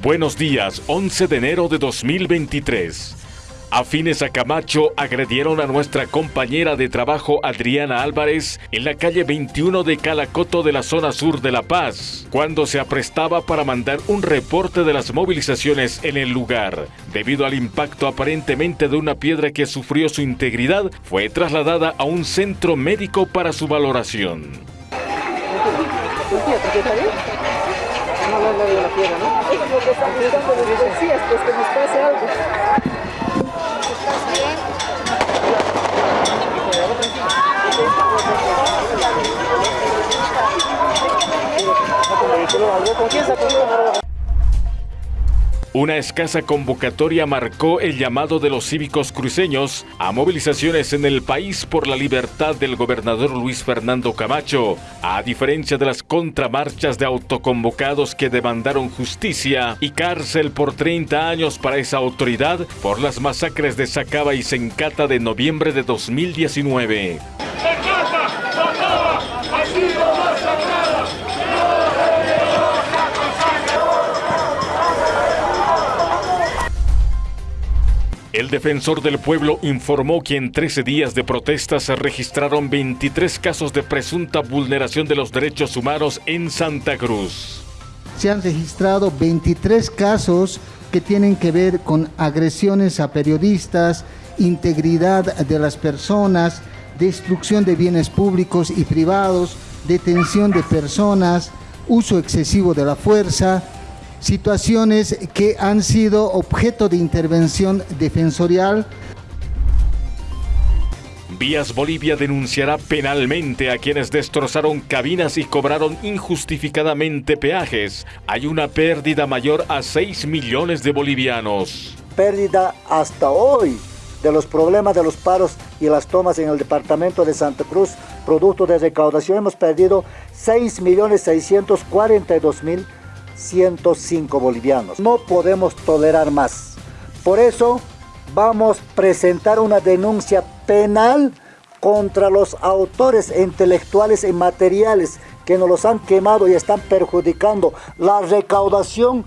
Buenos días, 11 de enero de 2023. Afines a Camacho agredieron a nuestra compañera de trabajo Adriana Álvarez en la calle 21 de Calacoto de la zona sur de La Paz, cuando se aprestaba para mandar un reporte de las movilizaciones en el lugar. Debido al impacto aparentemente de una piedra que sufrió su integridad, fue trasladada a un centro médico para su valoración lo que están buscando los policías, pues que nos pase algo. ¿Estás bien? ¿Con quién una escasa convocatoria marcó el llamado de los cívicos cruceños a movilizaciones en el país por la libertad del gobernador Luis Fernando Camacho, a diferencia de las contramarchas de autoconvocados que demandaron justicia y cárcel por 30 años para esa autoridad por las masacres de Sacaba y Sencata de noviembre de 2019. El defensor del pueblo informó que en 13 días de protestas se registraron 23 casos de presunta vulneración de los derechos humanos en Santa Cruz. Se han registrado 23 casos que tienen que ver con agresiones a periodistas, integridad de las personas, destrucción de bienes públicos y privados, detención de personas, uso excesivo de la fuerza, situaciones que han sido objeto de intervención defensorial. Vías Bolivia denunciará penalmente a quienes destrozaron cabinas y cobraron injustificadamente peajes. Hay una pérdida mayor a 6 millones de bolivianos. Pérdida hasta hoy de los problemas de los paros y las tomas en el departamento de Santa Cruz, producto de recaudación, hemos perdido 6.642.000 105 bolivianos. No podemos tolerar más. Por eso vamos a presentar una denuncia penal contra los autores intelectuales y materiales que nos los han quemado y están perjudicando la recaudación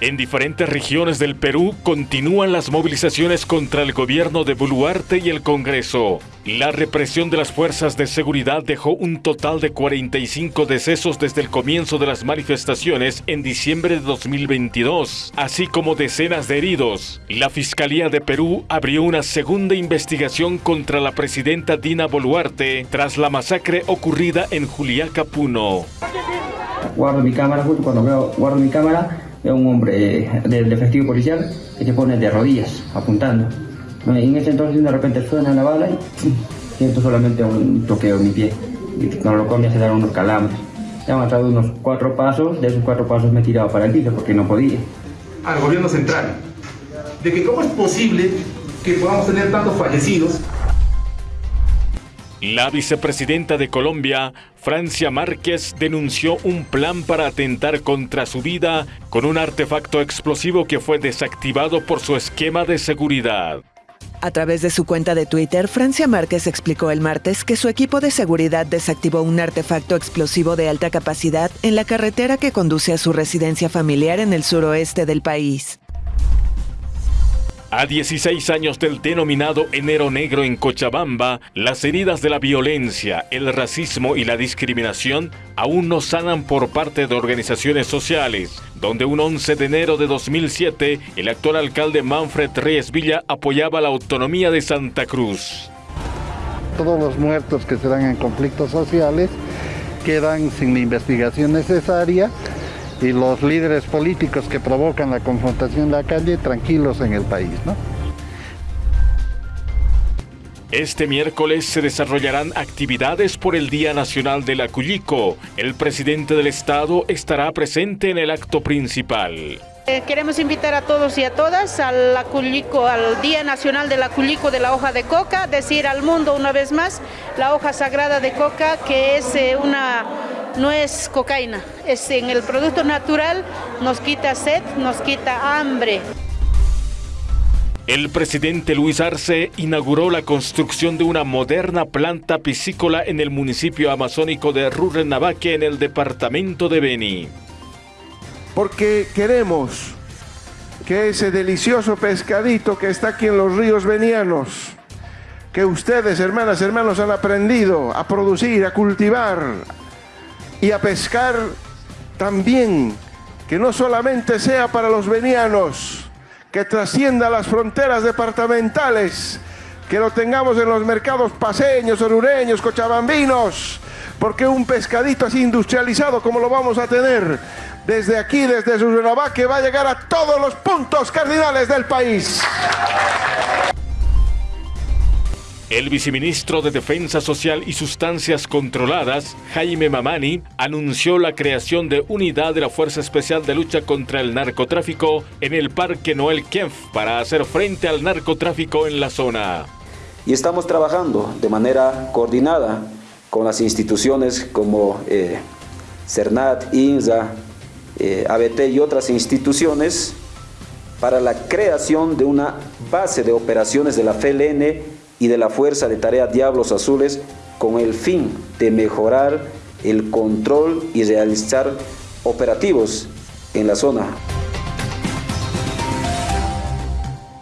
en diferentes regiones del Perú continúan las movilizaciones contra el gobierno de Boluarte y el Congreso. La represión de las fuerzas de seguridad dejó un total de 45 decesos desde el comienzo de las manifestaciones en diciembre de 2022, así como decenas de heridos. La Fiscalía de Perú abrió una segunda investigación contra la presidenta Dina Boluarte tras la masacre ocurrida en Juliaca, Puno. Guardo mi cámara, cuando veo, guardo mi cámara, es un hombre del efectivo policial que se pone de rodillas apuntando. En ese entonces de repente suena la bala y siento solamente un toqueo en mi pie. Y cuando lo comí se dan unos calambres. he avanzado unos cuatro pasos, de esos cuatro pasos me he tirado para el piso porque no podía. Al gobierno central, de que cómo es posible que podamos tener tantos fallecidos la vicepresidenta de Colombia, Francia Márquez, denunció un plan para atentar contra su vida con un artefacto explosivo que fue desactivado por su esquema de seguridad. A través de su cuenta de Twitter, Francia Márquez explicó el martes que su equipo de seguridad desactivó un artefacto explosivo de alta capacidad en la carretera que conduce a su residencia familiar en el suroeste del país. A 16 años del denominado Enero Negro en Cochabamba, las heridas de la violencia, el racismo y la discriminación aún no sanan por parte de organizaciones sociales, donde un 11 de enero de 2007 el actual alcalde Manfred Reyes Villa apoyaba la autonomía de Santa Cruz. Todos los muertos que se dan en conflictos sociales quedan sin la investigación necesaria y los líderes políticos que provocan la confrontación en la calle tranquilos en el país. ¿no? Este miércoles se desarrollarán actividades por el Día Nacional del Acullico. El presidente del Estado estará presente en el acto principal. Eh, queremos invitar a todos y a todas al aculico, al Día Nacional del Aculico de la hoja de coca, decir al mundo una vez más la hoja sagrada de coca que es eh, una no es cocaína, es en el producto natural, nos quita sed, nos quita hambre. El presidente Luis Arce inauguró la construcción de una moderna planta piscícola en el municipio amazónico de Rurrenabaque en el departamento de Beni. porque queremos que ese delicioso pescadito que está aquí en los ríos venianos, que ustedes, hermanas, hermanos, han aprendido a producir, a cultivar y a pescar también, que no solamente sea para los venianos, que trascienda las fronteras departamentales, que lo tengamos en los mercados paseños, orureños, cochabambinos, porque un pescadito así industrializado como lo vamos a tener desde aquí, desde Surunabá, que va a llegar a todos los puntos cardinales del país. El viceministro de Defensa Social y Sustancias Controladas, Jaime Mamani, anunció la creación de unidad de la Fuerza Especial de Lucha contra el Narcotráfico en el Parque Noel Kempf para hacer frente al narcotráfico en la zona. Y estamos trabajando de manera coordinada con las instituciones como eh, CERNAT, INSA, eh, ABT y otras instituciones para la creación de una base de operaciones de la FLN y de la Fuerza de Tarea Diablos Azules con el fin de mejorar el control y realizar operativos en la zona.